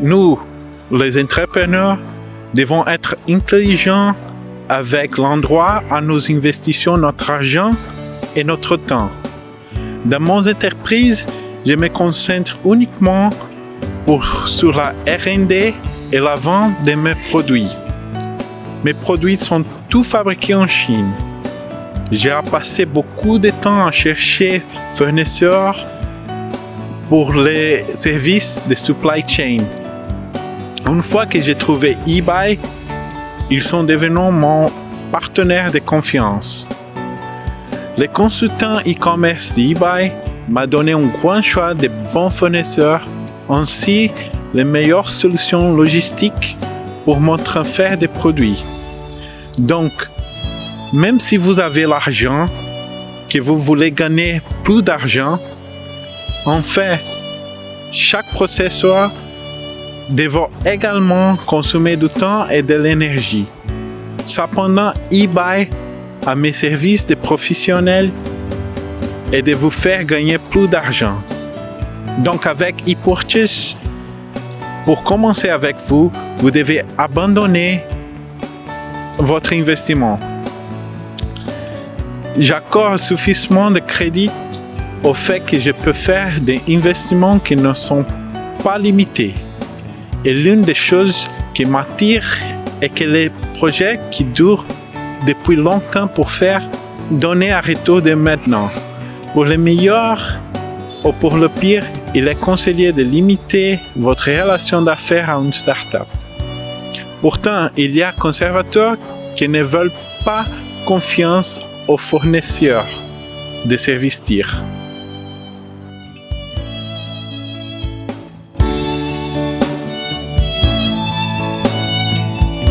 nous, les entrepreneurs, devons être intelligents avec l'endroit où nous investissons notre argent et notre temps. Dans mon entreprise, je me concentre uniquement sur la R&D et la vente de mes produits. Mes produits sont tous fabriqués en Chine. J'ai passé beaucoup de temps à chercher fournisseurs pour les services de supply chain. Une fois que j'ai trouvé eBay, ils sont devenus mon partenaire de confiance. Le consultant e-commerce d'eBay m'a donné un grand choix de bons fournisseurs ainsi les meilleures solutions logistiques pour mon transfert de produits. Donc, même si vous avez l'argent, que vous voulez gagner plus d'argent, en fait, chaque processeur devra également consommer du temps et de l'énergie. Cependant, eBay a mes services de professionnels et de vous faire gagner plus d'argent. Donc avec ePurchase, pour commencer avec vous, vous devez abandonner votre investissement. J'accorde suffisamment de crédit au fait que je peux faire des investissements qui ne sont pas limités. Et l'une des choses qui m'attire est que les projets qui durent depuis longtemps pour faire donner un retour de maintenant. Pour le meilleur ou pour le pire, il est conseillé de limiter votre relation d'affaires à une start-up. Pourtant, il y a conservateurs qui ne veulent pas confiance aux fournisseurs de services TIR.